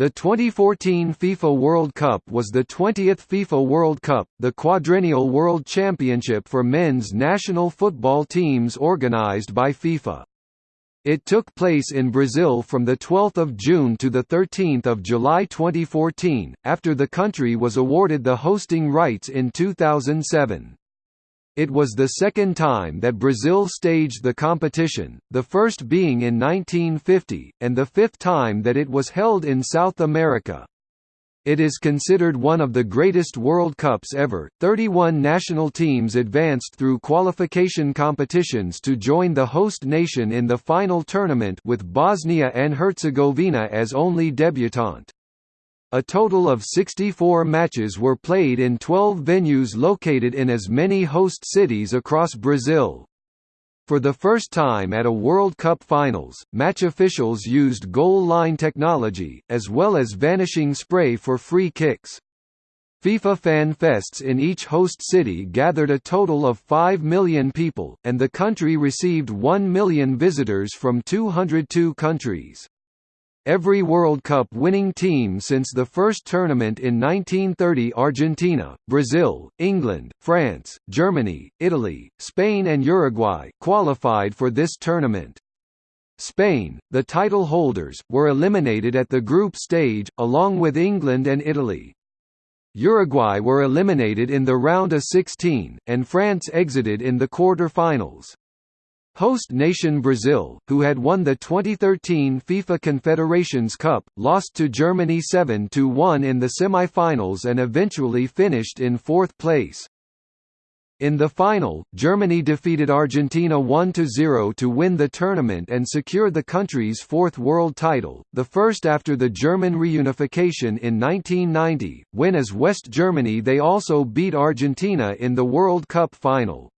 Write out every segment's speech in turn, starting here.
The 2014 FIFA World Cup was the 20th FIFA World Cup, the quadrennial world championship for men's national football teams organized by FIFA. It took place in Brazil from 12 June to 13 July 2014, after the country was awarded the hosting rights in 2007. It was the second time that Brazil staged the competition, the first being in 1950, and the fifth time that it was held in South America. It is considered one of the greatest World Cups ever. 31 national teams advanced through qualification competitions to join the host nation in the final tournament with Bosnia and Herzegovina as only debutante. A total of 64 matches were played in 12 venues located in as many host cities across Brazil. For the first time at a World Cup finals, match officials used goal line technology, as well as vanishing spray for free kicks. FIFA Fan Fests in each host city gathered a total of 5 million people, and the country received 1 million visitors from 202 countries. Every World Cup winning team since the first tournament in 1930 Argentina, Brazil, England, France, Germany, Italy, Spain and Uruguay qualified for this tournament. Spain, the title holders, were eliminated at the group stage, along with England and Italy. Uruguay were eliminated in the round of 16, and France exited in the quarter-finals. Host nation Brazil, who had won the 2013 FIFA Confederations Cup, lost to Germany 7–1 in the semi-finals and eventually finished in fourth place. In the final, Germany defeated Argentina 1–0 to win the tournament and secure the country's fourth world title, the first after the German reunification in 1990, when as West Germany they also beat Argentina in the World Cup final.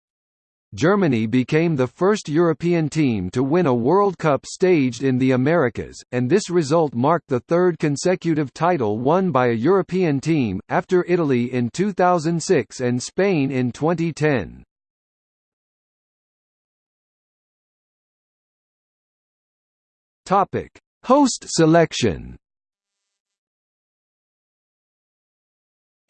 Germany became the first European team to win a World Cup staged in the Americas, and this result marked the third consecutive title won by a European team, after Italy in 2006 and Spain in 2010. Host selection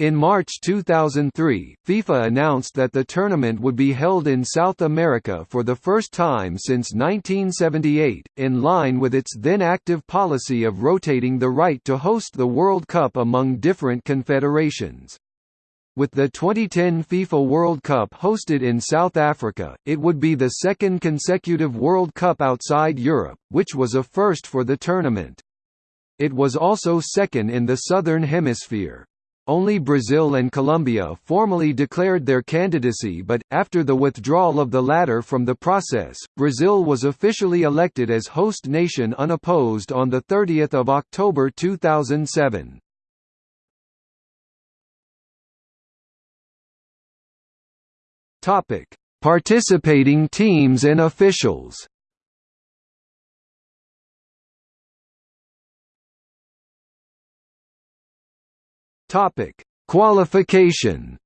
In March 2003, FIFA announced that the tournament would be held in South America for the first time since 1978, in line with its then active policy of rotating the right to host the World Cup among different confederations. With the 2010 FIFA World Cup hosted in South Africa, it would be the second consecutive World Cup outside Europe, which was a first for the tournament. It was also second in the Southern Hemisphere. Only Brazil and Colombia formally declared their candidacy but, after the withdrawal of the latter from the process, Brazil was officially elected as host nation unopposed on 30 October 2007. Participating teams and officials Topic: Qualification.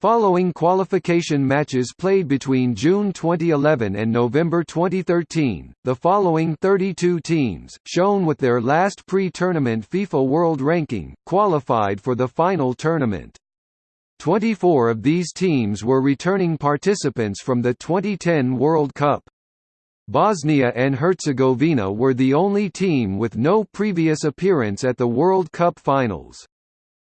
Following qualification matches played between June 2011 and November 2013, the following 32 teams, shown with their last pre-tournament FIFA World Ranking, qualified for the final tournament. 24 of these teams were returning participants from the 2010 World Cup. Bosnia and Herzegovina were the only team with no previous appearance at the World Cup finals.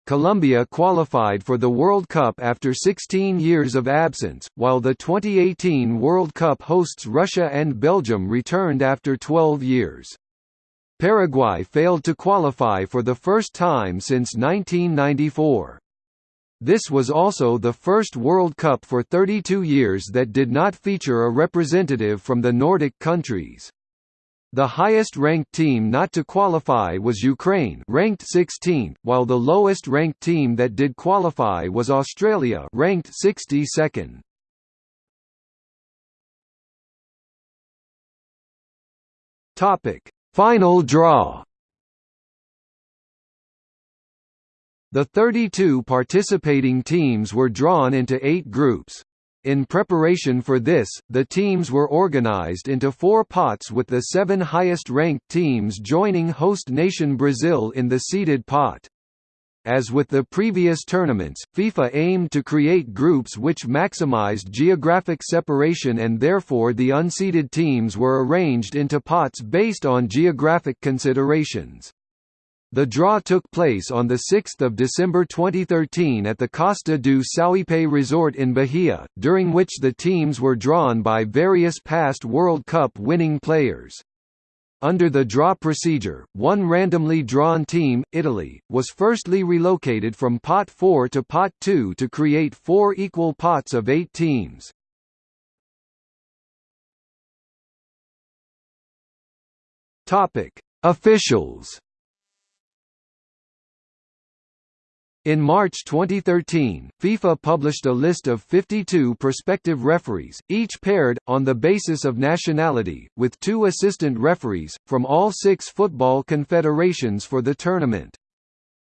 Colombia qualified for the World Cup after 16 years of absence, while the 2018 World Cup hosts Russia and Belgium returned after 12 years. Paraguay failed to qualify for the first time since 1994. This was also the first World Cup for 32 years that did not feature a representative from the Nordic countries. The highest-ranked team not to qualify was Ukraine ranked 16th, while the lowest-ranked team that did qualify was Australia ranked 62nd. Topic: Final draw The 32 participating teams were drawn into eight groups. In preparation for this, the teams were organized into four pots with the seven highest-ranked teams joining host nation Brazil in the seeded pot. As with the previous tournaments, FIFA aimed to create groups which maximized geographic separation and therefore the unseeded teams were arranged into pots based on geographic considerations. The draw took place on 6 December 2013 at the Costa do Sauípe resort in Bahia, during which the teams were drawn by various past World Cup winning players. Under the draw procedure, one randomly drawn team, Italy, was firstly relocated from Pot 4 to Pot 2 to create four equal pots of eight teams. Officials In March 2013, FIFA published a list of 52 prospective referees, each paired, on the basis of nationality, with two assistant referees, from all six football confederations for the tournament.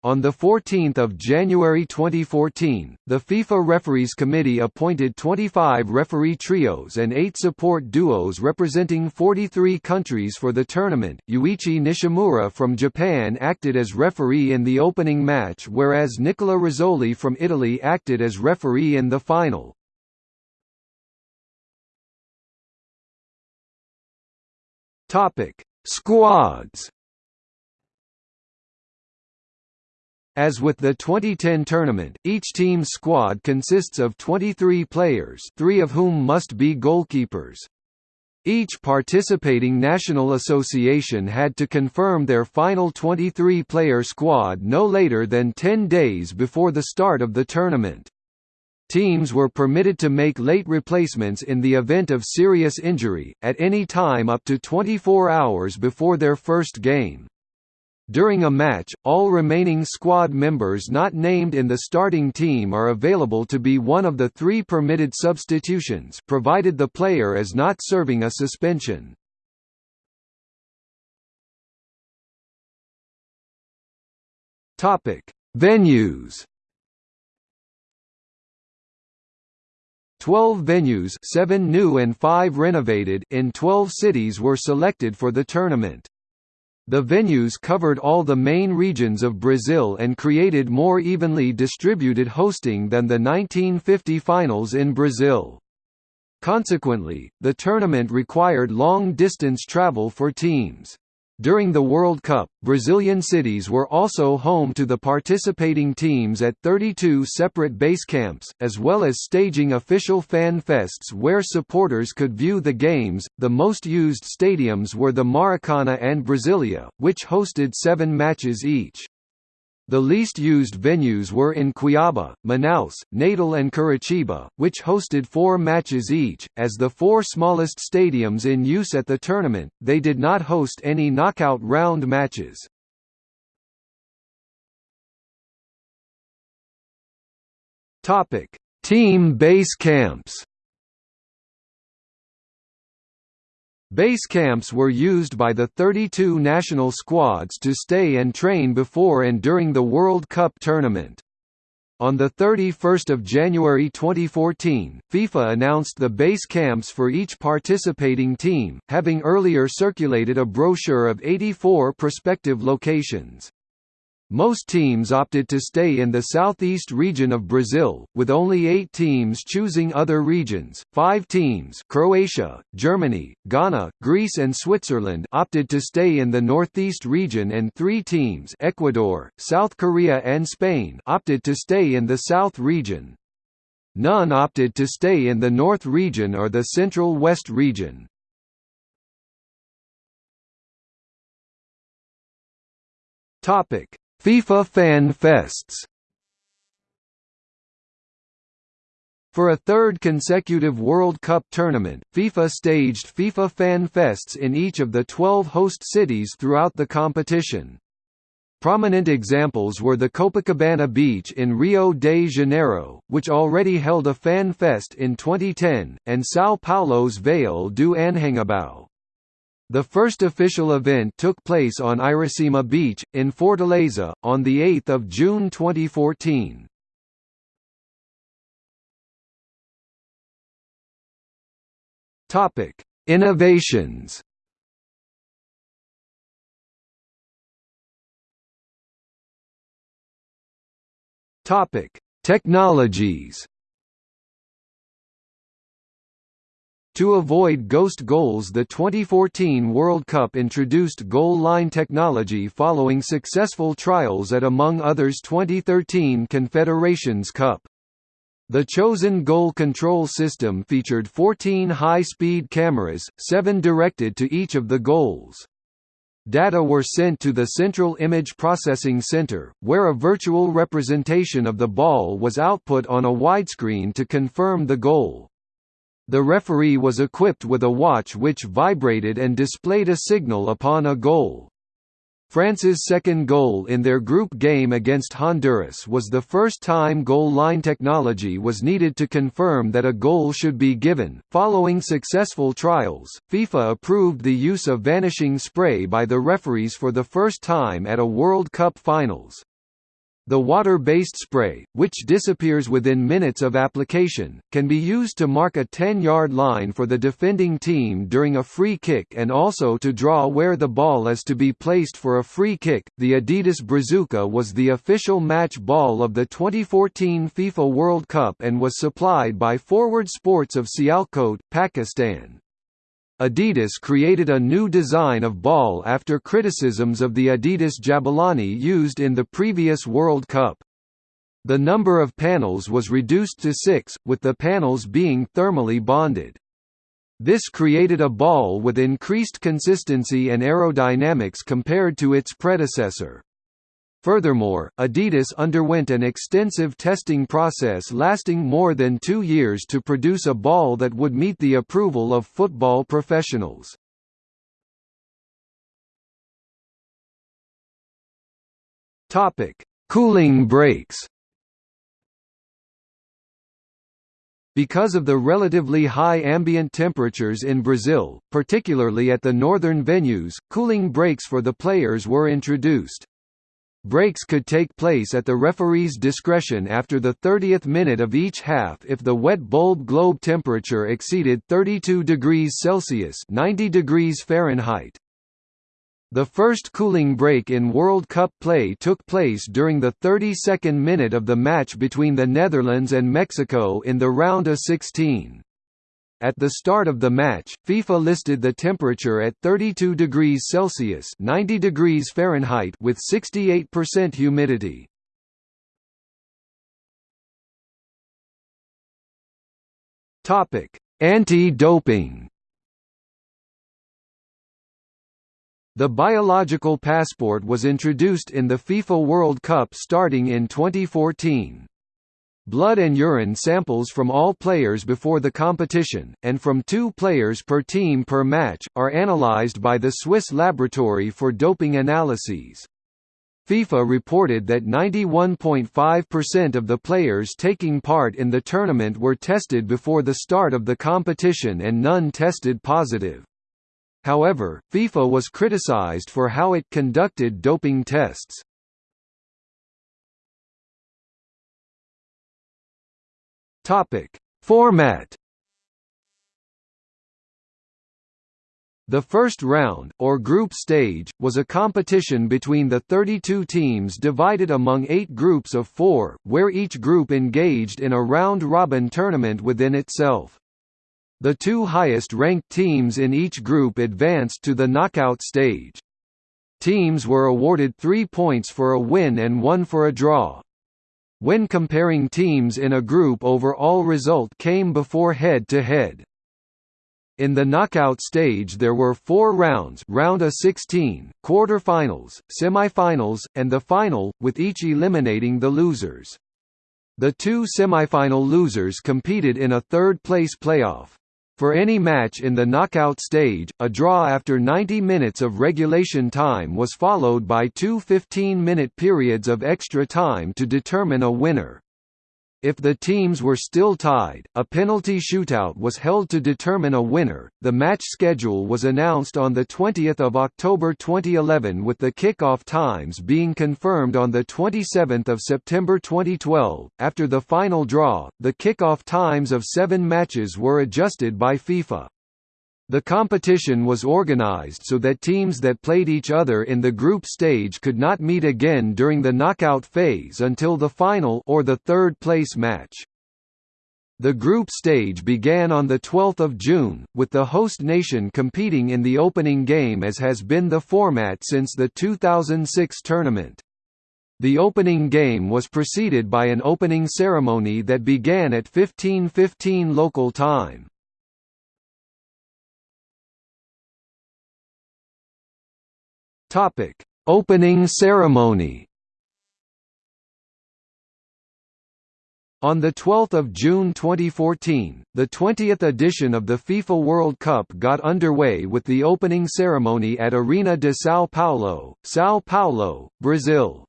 On 14 January 2014, the FIFA Referees Committee appointed 25 referee trios and 8 support duos representing 43 countries for the tournament. Yuichi Nishimura from Japan acted as referee in the opening match whereas Nicola Rizzoli from Italy acted as referee in the final. Topic: Squads As with the 2010 tournament, each team's squad consists of 23 players three of whom must be goalkeepers. Each participating national association had to confirm their final 23-player squad no later than 10 days before the start of the tournament. Teams were permitted to make late replacements in the event of serious injury, at any time up to 24 hours before their first game. During a match, all remaining squad members not named in the starting team are available to be one of the three permitted substitutions provided the player is not serving a suspension. Venues 12 venues 7 new and 5 renovated in 12 cities were selected for the tournament. The venues covered all the main regions of Brazil and created more evenly distributed hosting than the 1950 finals in Brazil. Consequently, the tournament required long-distance travel for teams. During the World Cup, Brazilian cities were also home to the participating teams at 32 separate base camps, as well as staging official fan fests where supporters could view the games. The most used stadiums were the Maracana and Brasilia, which hosted seven matches each. The least used venues were in Cuiabá, Manaus, Natal and Curitiba, which hosted four matches each. As the four smallest stadiums in use at the tournament, they did not host any knockout round matches. Topic: Team base camps. Base camps were used by the 32 national squads to stay and train before and during the World Cup tournament. On 31 January 2014, FIFA announced the base camps for each participating team, having earlier circulated a brochure of 84 prospective locations. Most teams opted to stay in the southeast region of Brazil, with only eight teams choosing other regions. Five teams Croatia, Germany, Ghana, Greece and Switzerland opted to stay in the northeast region and three teams Ecuador, South Korea and Spain opted to stay in the south region. None opted to stay in the north region or the central west region. Topic FIFA Fan Fests For a third consecutive World Cup tournament, FIFA staged FIFA Fan Fests in each of the 12 host cities throughout the competition. Prominent examples were the Copacabana Beach in Rio de Janeiro, which already held a fan fest in 2010, and São Paulo's Vale do Anhangabaú. The first official event took place on Iracema Beach, in Fortaleza, on 8 June 2014. Topic: Innovations. Topic: Technologies. To avoid ghost goals the 2014 World Cup introduced goal line technology following successful trials at among others 2013 Confederations Cup. The chosen goal control system featured 14 high-speed cameras, seven directed to each of the goals. Data were sent to the Central Image Processing Center, where a virtual representation of the ball was output on a widescreen to confirm the goal. The referee was equipped with a watch which vibrated and displayed a signal upon a goal. France's second goal in their group game against Honduras was the first time goal line technology was needed to confirm that a goal should be given. Following successful trials, FIFA approved the use of vanishing spray by the referees for the first time at a World Cup finals. The water-based spray, which disappears within minutes of application, can be used to mark a 10-yard line for the defending team during a free kick and also to draw where the ball is to be placed for a free kick. The Adidas Brazuca was the official match ball of the 2014 FIFA World Cup and was supplied by Forward Sports of Sialkot, Pakistan. Adidas created a new design of ball after criticisms of the Adidas Jabulani used in the previous World Cup. The number of panels was reduced to six, with the panels being thermally bonded. This created a ball with increased consistency and aerodynamics compared to its predecessor. Furthermore, Adidas underwent an extensive testing process lasting more than two years to produce a ball that would meet the approval of football professionals. Cooling breaks. Because of the relatively high ambient temperatures in Brazil, particularly at the northern venues, cooling breaks for the players were introduced. Breaks could take place at the referee's discretion after the 30th minute of each half if the wet bulb globe temperature exceeded 32 degrees Celsius 90 degrees Fahrenheit. The first cooling break in World Cup play took place during the 32nd minute of the match between the Netherlands and Mexico in the round of 16. At the start of the match, FIFA listed the temperature at 32 degrees Celsius 90 degrees Fahrenheit with 68% humidity. Anti-doping. The biological passport was introduced in the FIFA World Cup starting in 2014. Blood and urine samples from all players before the competition, and from two players per team per match, are analyzed by the Swiss Laboratory for Doping Analyses. FIFA reported that 91.5% of the players taking part in the tournament were tested before the start of the competition and none tested positive. However, FIFA was criticized for how it conducted doping tests. Topic: Format. The first round, or group stage, was a competition between the 32 teams divided among eight groups of four, where each group engaged in a round-robin tournament within itself. The two highest-ranked teams in each group advanced to the knockout stage. Teams were awarded three points for a win and one for a draw. When comparing teams in a group overall result came before head-to-head. -head. In the knockout stage there were four rounds round of 16, quarter-finals, semi-finals, and the final, with each eliminating the losers. The two semi-final losers competed in a third-place playoff. For any match in the knockout stage, a draw after 90 minutes of regulation time was followed by two 15-minute periods of extra time to determine a winner. If the teams were still tied, a penalty shootout was held to determine a winner. The match schedule was announced on the 20th of October 2011 with the kickoff times being confirmed on the 27th of September 2012. After the final draw, the kickoff times of 7 matches were adjusted by FIFA. The competition was organized so that teams that played each other in the group stage could not meet again during the knockout phase until the final or the third place match. The group stage began on 12 June, with the host nation competing in the opening game as has been the format since the 2006 tournament. The opening game was preceded by an opening ceremony that began at 15:15 local time. Topic: Opening ceremony. On 12 June 2014, the 20th edition of the FIFA World Cup got underway with the opening ceremony at Arena de São Paulo, São Paulo, Brazil.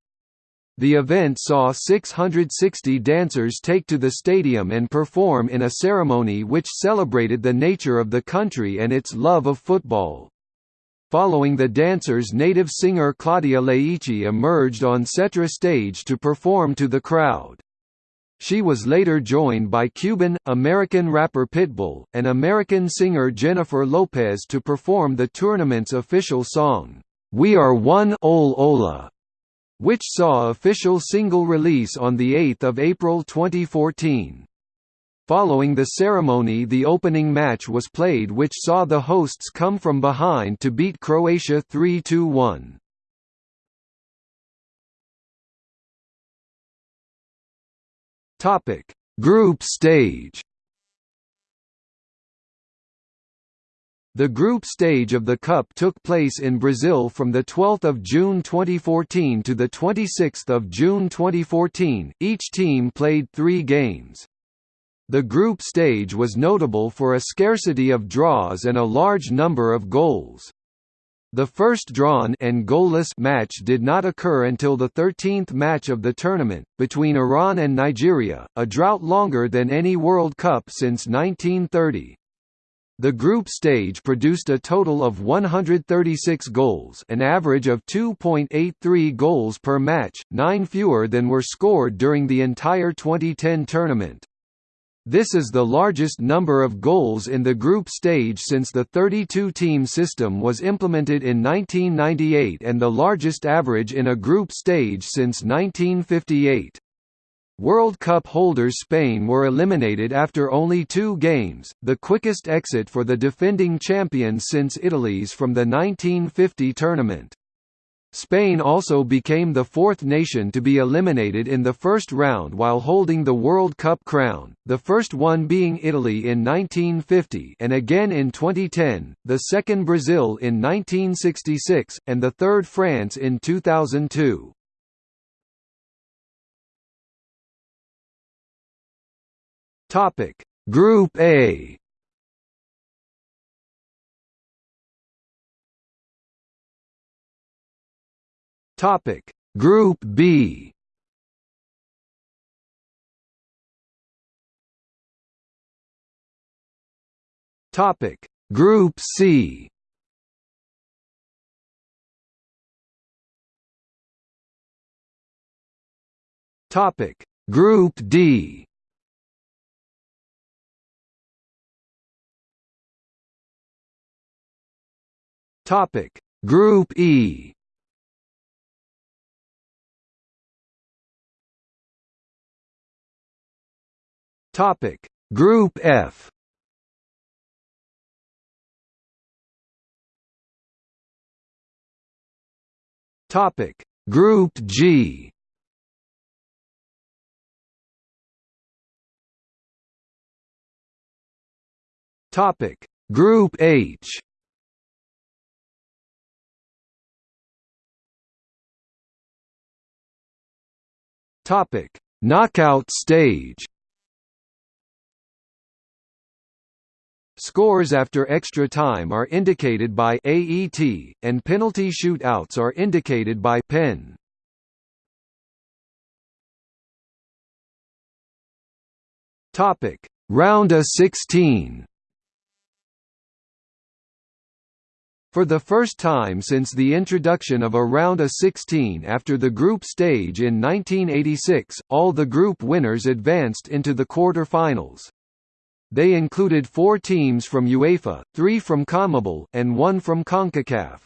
The event saw 660 dancers take to the stadium and perform in a ceremony which celebrated the nature of the country and its love of football. Following the dancers native singer Claudia Leitte emerged on Cetra stage to perform to the crowd. She was later joined by Cuban, American rapper Pitbull, and American singer Jennifer Lopez to perform the tournament's official song, We Are One Ole Ola, which saw official single release on 8 April 2014. Following the ceremony the opening match was played which saw the hosts come from behind to beat Croatia 3–1. Topic: Group stage. The group stage of the Cup took place in Brazil from 12 June 2014 to 26 June 2014, each team played three games. The group stage was notable for a scarcity of draws and a large number of goals. The first drawn and goalless match did not occur until the 13th match of the tournament, between Iran and Nigeria, a drought longer than any World Cup since 1930. The group stage produced a total of 136 goals an average of 2.83 goals per match, nine fewer than were scored during the entire 2010 tournament. This is the largest number of goals in the group stage since the 32-team system was implemented in 1998 and the largest average in a group stage since 1958. World Cup holders Spain were eliminated after only two games, the quickest exit for the defending champions since Italy's from the 1950 tournament. Spain also became the fourth nation to be eliminated in the first round while holding the World Cup crown, the first one being Italy in 1950 and again in 2010, the second Brazil in 1966, and the third France in 2002. Group A Topic. Group B. Topic. Group C. Topic. Group D. Topic. Group E Topic. Group F. Topic. Group G. Topic. Group H. Topic. Knockout stage Scores after extra time are indicated by AET, and penalty shootouts are indicated by PEN. Topic: Round of 16. For the first time since the introduction of a round of 16 after the group stage in 1986, all the group winners advanced into the quarter-finals. They included four teams from UEFA, three from CONMEBOL, and one from CONCACAF.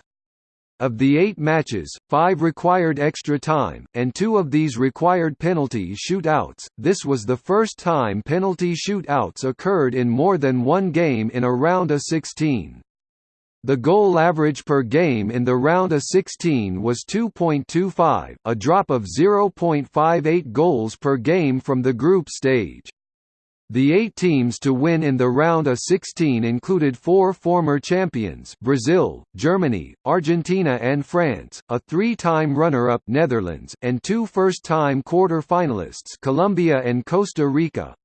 Of the eight matches, five required extra time, and two of these required penalty shootouts. This was the first time penalty shootouts occurred in more than one game in a round of 16. The goal average per game in the round of 16 was 2.25, a drop of 0.58 goals per game from the group stage. The eight teams to win in the round of 16 included four former champions Brazil, Germany, Argentina and France, a three-time runner-up Netherlands, and two first-time quarter-finalists Colombia and Costa Rica.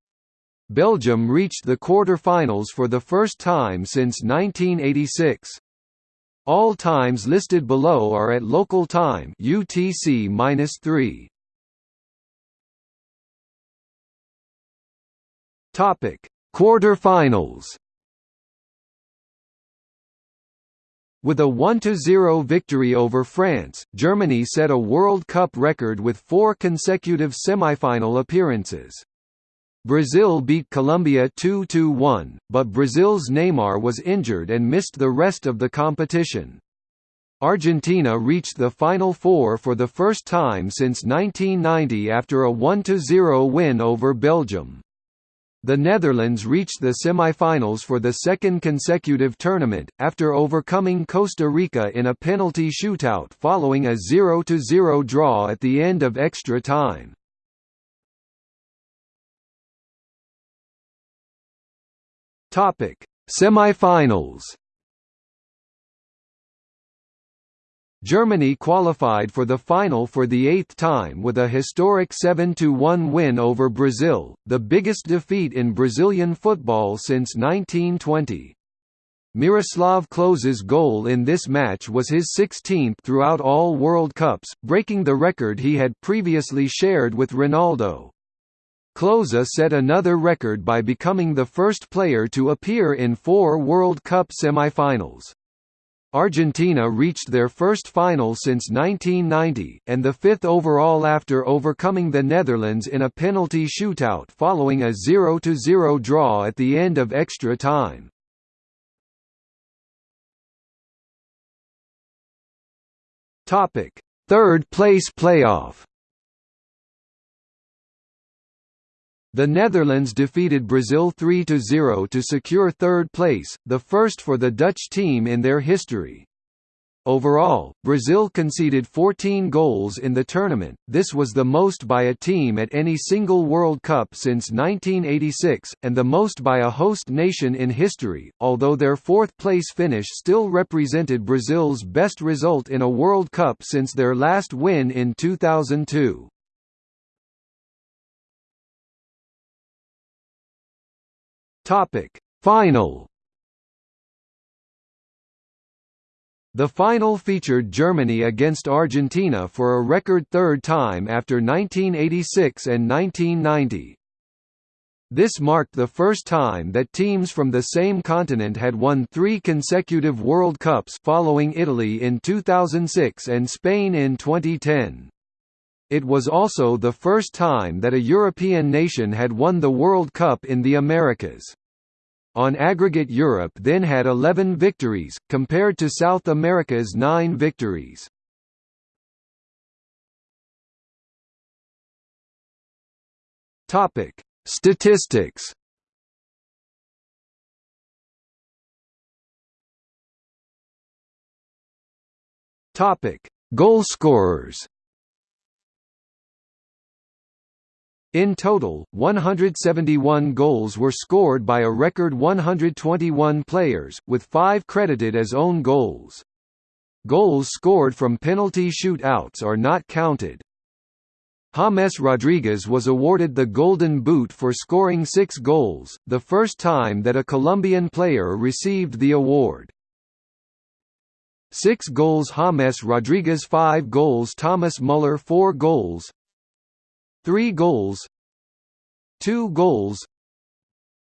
Belgium reached the quarter-finals for the first time since 1986. All times listed below are at local time UTC-3. Topic: Quarter-finals. With a 1–0 victory over France, Germany set a World Cup record with four consecutive semifinal appearances. Brazil beat Colombia 2–1, but Brazil's Neymar was injured and missed the rest of the competition. Argentina reached the Final Four for the first time since 1990 after a 1–0 win over Belgium. The Netherlands reached the semi-finals for the second consecutive tournament, after overcoming Costa Rica in a penalty shootout following a 0–0 draw at the end of extra time. Semi-finals Germany qualified for the final for the eighth time with a historic 7–1 win over Brazil, the biggest defeat in Brazilian football since 1920. Miroslav Klose's goal in this match was his 16th throughout all World Cups, breaking the record he had previously shared with Ronaldo. Klose set another record by becoming the first player to appear in four World Cup semifinals. Argentina reached their first final since 1990, and the fifth overall after overcoming the Netherlands in a penalty shootout following a 0–0 draw at the end of extra time. Third place playoff The Netherlands defeated Brazil 3–0 to secure third place, the first for the Dutch team in their history. Overall, Brazil conceded 14 goals in the tournament, this was the most by a team at any single World Cup since 1986, and the most by a host nation in history, although their fourth-place finish still represented Brazil's best result in a World Cup since their last win in 2002. Topic: Final. The final featured Germany against Argentina for a record third time after 1986 and 1990. This marked the first time that teams from the same continent had won three consecutive World Cups following Italy in 2006 and Spain in 2010. It was also the first time that a European nation had won the World Cup in the Americas. On aggregate Europe then had 11 victories, compared to South America's 9 victories. Statistics Topic: Goalscorers. In total, 171 goals were scored by a record 121 players, with five credited as own goals. Goals scored from penalty shootouts are not counted. James Rodriguez was awarded the Golden Boot for scoring six goals, the first time that a Colombian player received the award. Six goals James Rodriguez 5 goals Thomas Muller 4 goals 3 goals 2 goals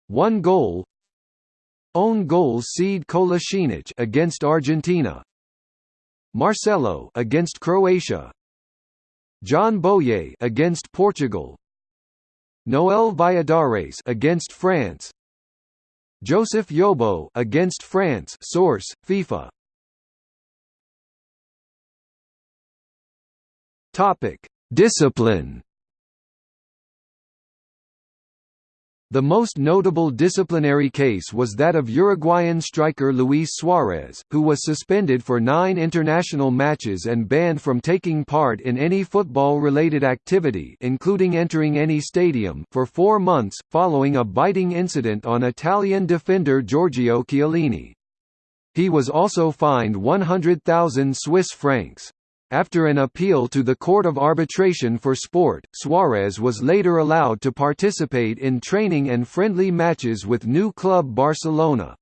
1 goal Own goals Sead Kolasinac against Argentina Marcelo against Croatia John Boye against Portugal Noel Valladares against France Joseph Yobo against France. Source: FIFA. Topic: Discipline. The most notable disciplinary case was that of Uruguayan striker Luis Suarez, who was suspended for nine international matches and banned from taking part in any football-related activity including entering any stadium for four months, following a biting incident on Italian defender Giorgio Chiellini. He was also fined 100,000 Swiss francs. After an appeal to the Court of Arbitration for Sport, Suarez was later allowed to participate in training and friendly matches with new club Barcelona.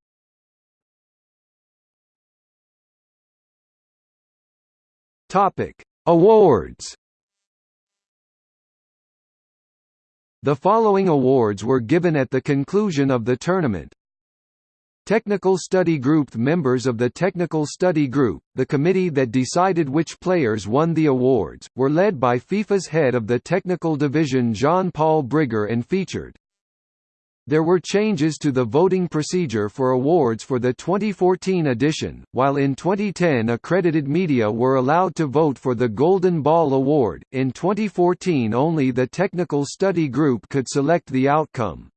Topic: Awards. The following awards were given at the conclusion of the tournament. Technical Study Group. Members of the Technical Study Group, the committee that decided which players won the awards, were led by FIFA's head of the technical division Jean-Paul Brigger and featured. There were changes to the voting procedure for awards for the 2014 edition, while in 2010 accredited media were allowed to vote for the Golden Ball Award, in 2014 only the Technical Study Group could select the outcome.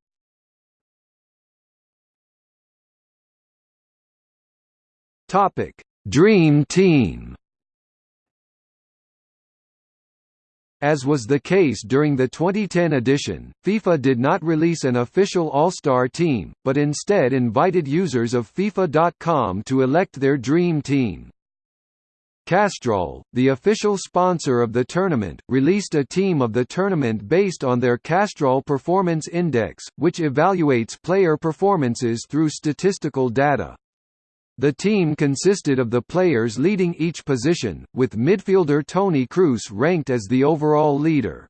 Topic: Dream Team. As was the case during the 2010 edition, FIFA did not release an official All-Star team, but instead invited users of FIFA.com to elect their dream team. Castrol, the official sponsor of the tournament, released a team of the tournament based on their Castrol Performance Index, which evaluates player performances through statistical data. The team consisted of the players leading each position, with midfielder Toni Kroos ranked as the overall leader.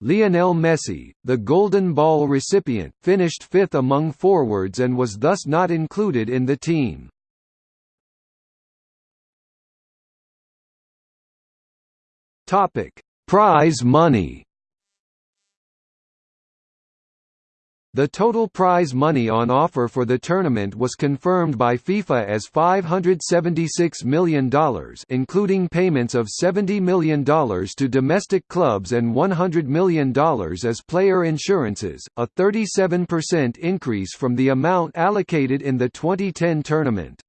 Lionel Messi, the Golden Ball recipient, finished fifth among forwards and was thus not included in the team. Prize money The total prize money on offer for the tournament was confirmed by FIFA as $576 million including payments of $70 million to domestic clubs and $100 million as player insurances, a 37% increase from the amount allocated in the 2010 tournament.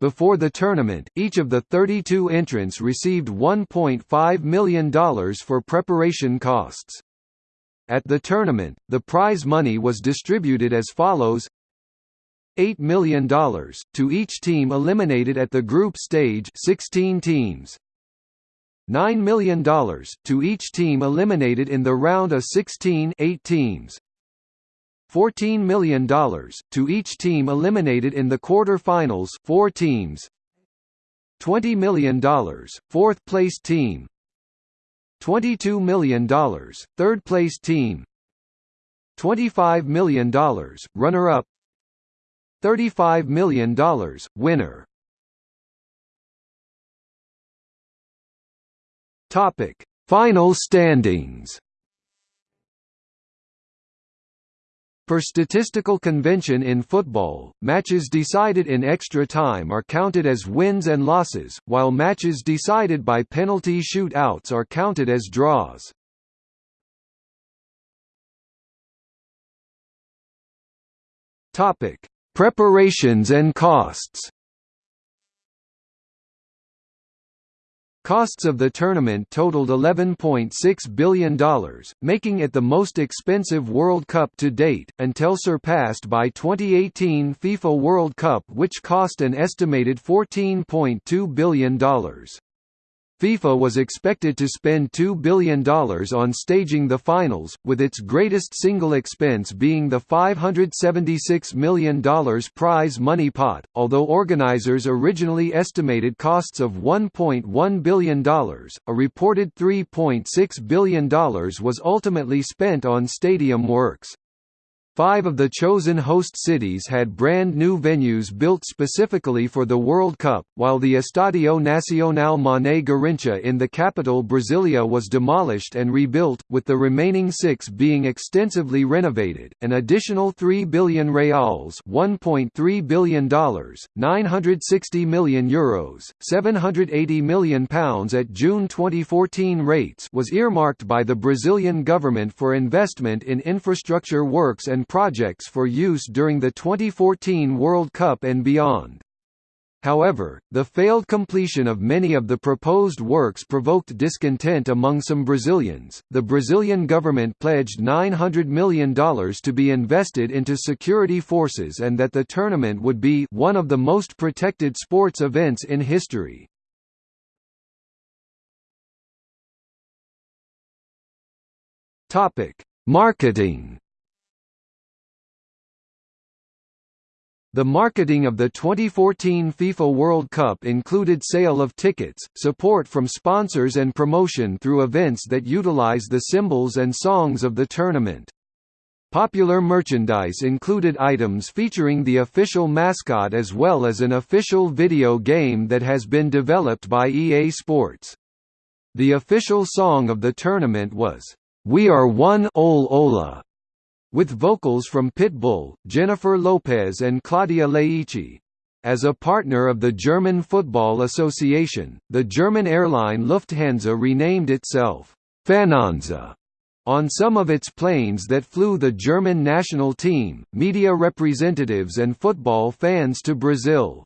Before the tournament, each of the 32 entrants received $1.5 million for preparation costs. At the tournament, the prize money was distributed as follows $8 million, to each team eliminated at the group stage 16 teams. $9 million, to each team eliminated in the round of 16 8 teams. $14 million, to each team eliminated in the quarter-finals 4 teams. $20 million, fourth-place team $22 million, third-place team. $25 million, runner-up. $35 million, winner. Final standings Per statistical convention in football, matches decided in extra time are counted as wins and losses, while matches decided by penalty shoot-outs are counted as draws. Preparations and costs Costs of the tournament totaled $11.6 billion, making it the most expensive World Cup to date, until surpassed by 2018 FIFA World Cup which cost an estimated $14.2 billion. FIFA was expected to spend $2 billion on staging the finals, with its greatest single expense being the $576 million prize money pot, although organizers originally estimated costs of $1.1 billion, a reported $3.6 billion was ultimately spent on stadium works. Five of the chosen host cities had brand new venues built specifically for the World Cup, while the Estadio Nacional Mané Garrincha in the capital Brasilia was demolished and rebuilt, with the remaining six being extensively renovated. An additional 3 billion reals $1.3 billion, 960 million euros, 780 million pounds at June 2014 rates was earmarked by the Brazilian government for investment in infrastructure works and projects for use during the 2014 World Cup and beyond. However, the failed completion of many of the proposed works provoked discontent among some Brazilians. The Brazilian government pledged $900 million to be invested into security forces and that the tournament would be one of the most protected sports events in history. Topic: Marketing The marketing of the 2014 FIFA World Cup included sale of tickets, support from sponsors and promotion through events that utilize the symbols and songs of the tournament. Popular merchandise included items featuring the official mascot as well as an official video game that has been developed by EA Sports. The official song of the tournament was, "'We Are One Ole Ola' with vocals from Pitbull, Jennifer Lopez and Claudia Leitte. As a partner of the German Football Association, the German airline Lufthansa renamed itself Fanhansa on some of its planes that flew the German national team, media representatives and football fans to Brazil.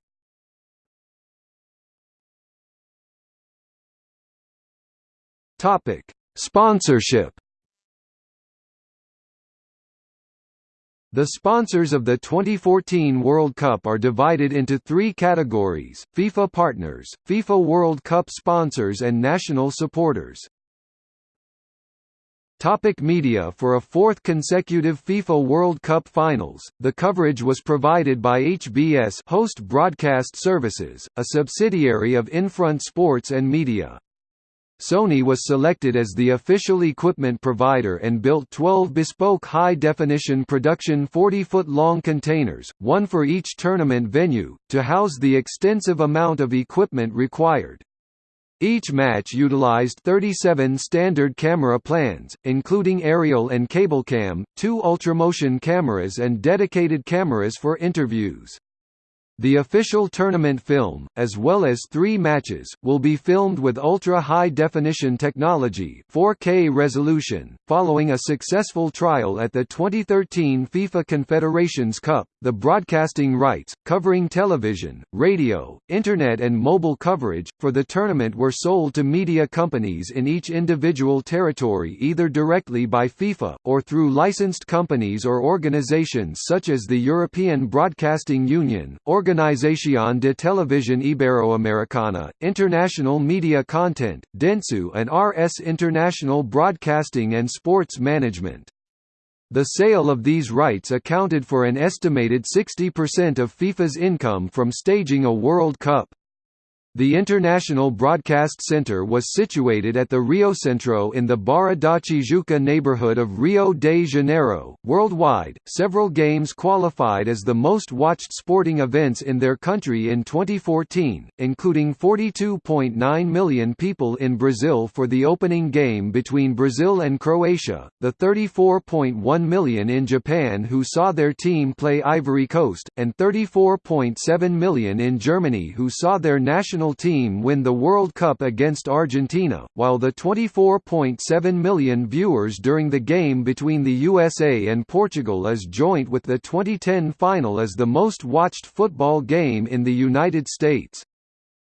Topic: Sponsorship The sponsors of the 2014 World Cup are divided into three categories, FIFA partners, FIFA World Cup sponsors and national supporters. Topic media For a fourth consecutive FIFA World Cup finals, the coverage was provided by HBS Host Broadcast Services, a subsidiary of Infront Sports and Media. Sony was selected as the official equipment provider and built 12 bespoke high-definition production 40-foot-long containers, one for each tournament venue, to house the extensive amount of equipment required. Each match utilized 37 standard camera plans, including aerial and cablecam, two ultramotion cameras and dedicated cameras for interviews. The official tournament film, as well as three matches, will be filmed with ultra-high-definition technology 4K resolution. Following a successful trial at the 2013 FIFA Confederations Cup, the broadcasting rights, covering television, radio, internet and mobile coverage, for the tournament were sold to media companies in each individual territory either directly by FIFA, or through licensed companies or organizations such as the European Broadcasting Union, Organización de Televisión Iberoamericana, International Media Content, Dentsu and RS International Broadcasting and Sports Management. The sale of these rights accounted for an estimated 60% of FIFA's income from staging a World Cup. The International Broadcast Center was situated at the Rio Centro in the Barra da Tijuca neighborhood of Rio de Janeiro. Worldwide, several games qualified as the most watched sporting events in their country in 2014, including 42.9 million people in Brazil for the opening game between Brazil and Croatia, the 34.1 million in Japan who saw their team play Ivory Coast, and 34.7 million in Germany who saw their national national team win the World Cup against Argentina, while the 24.7 million viewers during the game between the USA and Portugal is joint with the 2010 final as the most watched football game in the United States.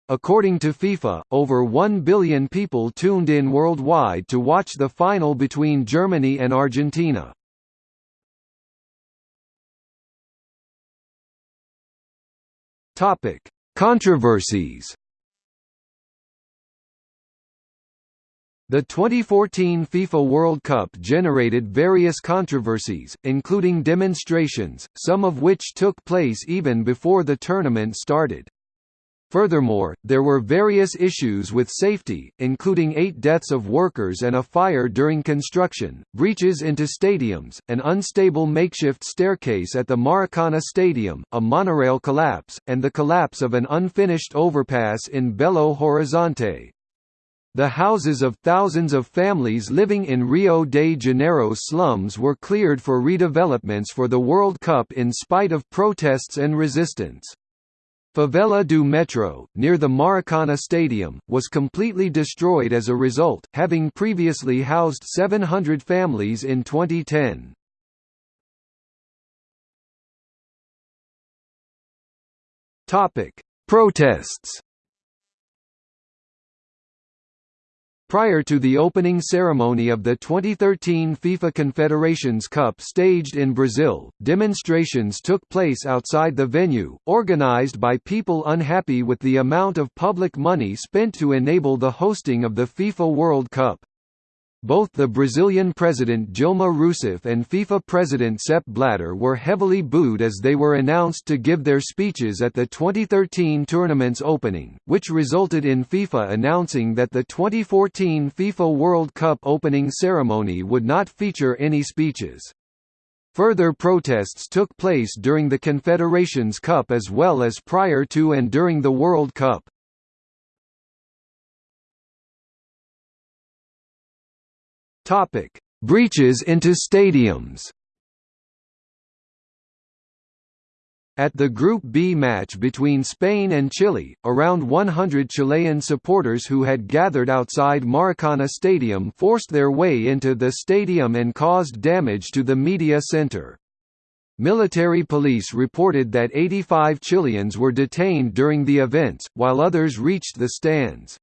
According to FIFA, over 1 billion people tuned in worldwide to watch the final between Germany and Argentina. Topic: Controversies The 2014 FIFA World Cup generated various controversies, including demonstrations, some of which took place even before the tournament started. Furthermore, there were various issues with safety, including eight deaths of workers and a fire during construction, breaches into stadiums, an unstable makeshift staircase at the Maracana Stadium, a monorail collapse, and the collapse of an unfinished overpass in Belo Horizonte. The houses of thousands of families living in Rio de Janeiro slums were cleared for redevelopments for the World Cup in spite of protests and resistance. Favela do Metro, near the Maracana Stadium, was completely destroyed as a result, having previously housed 700 families in 2010. Protests Prior to the opening ceremony of the 2013 FIFA Confederations Cup staged in Brazil, demonstrations took place outside the venue, organized by people unhappy with the amount of public money spent to enable the hosting of the FIFA World Cup. Both the Brazilian president Dilma Rousseff and FIFA president Sepp Blatter were heavily booed as they were announced to give their speeches at the 2013 tournament's opening, which resulted in FIFA announcing that the 2014 FIFA World Cup opening ceremony would not feature any speeches. Further protests took place during the Confederations Cup as well as prior to and during the World Cup. Topic: Breaches into stadiums. At the Group B match between Spain and Chile, around 100 Chilean supporters who had gathered outside Maracana Stadium forced their way into the stadium and caused damage to the media center. Military police reported that 85 Chileans were detained during the events, while others reached the stands.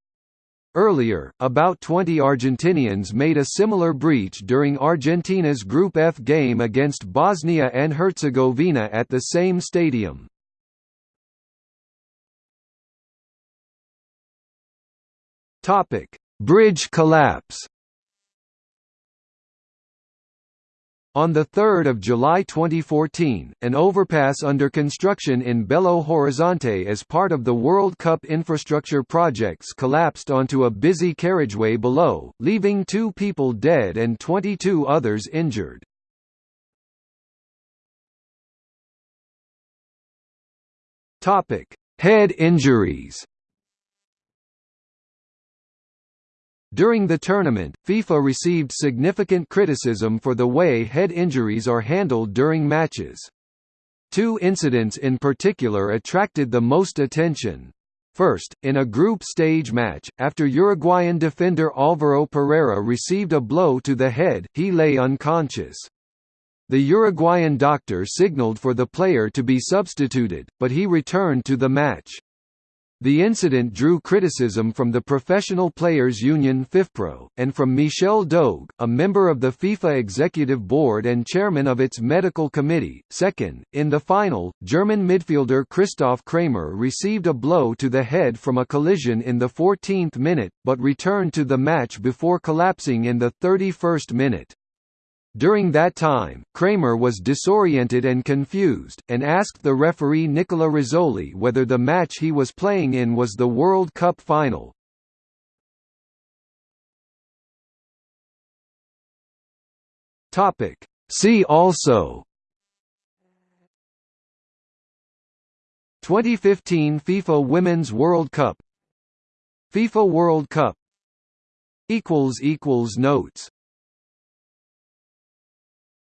Earlier, about 20 Argentinians made a similar breach during Argentina's Group F game against Bosnia and Herzegovina at the same stadium. Bridge collapse On 3 July 2014, an overpass under construction in Belo Horizonte as part of the World Cup infrastructure projects collapsed onto a busy carriageway below, leaving two people dead and 22 others injured. Head injuries During the tournament, FIFA received significant criticism for the way head injuries are handled during matches. Two incidents in particular attracted the most attention. First, in a group stage match, after Uruguayan defender Alvaro Pereira received a blow to the head, he lay unconscious. The Uruguayan doctor signaled for the player to be substituted, but he returned to the match. The incident drew criticism from the Professional Players Union FIFPro, and from Michel D'Hooghe, a member of the FIFA Executive Board and chairman of its medical committee. Second, in the final, German midfielder Christoph Kramer received a blow to the head from a collision in the 14th minute, but returned to the match before collapsing in the 31st minute. During that time, Kramer was disoriented and confused, and asked the referee Nicola Rizzoli whether the match he was playing in was the World Cup final. See also. 2015 FIFA Women's World Cup. FIFA World Cup. Notes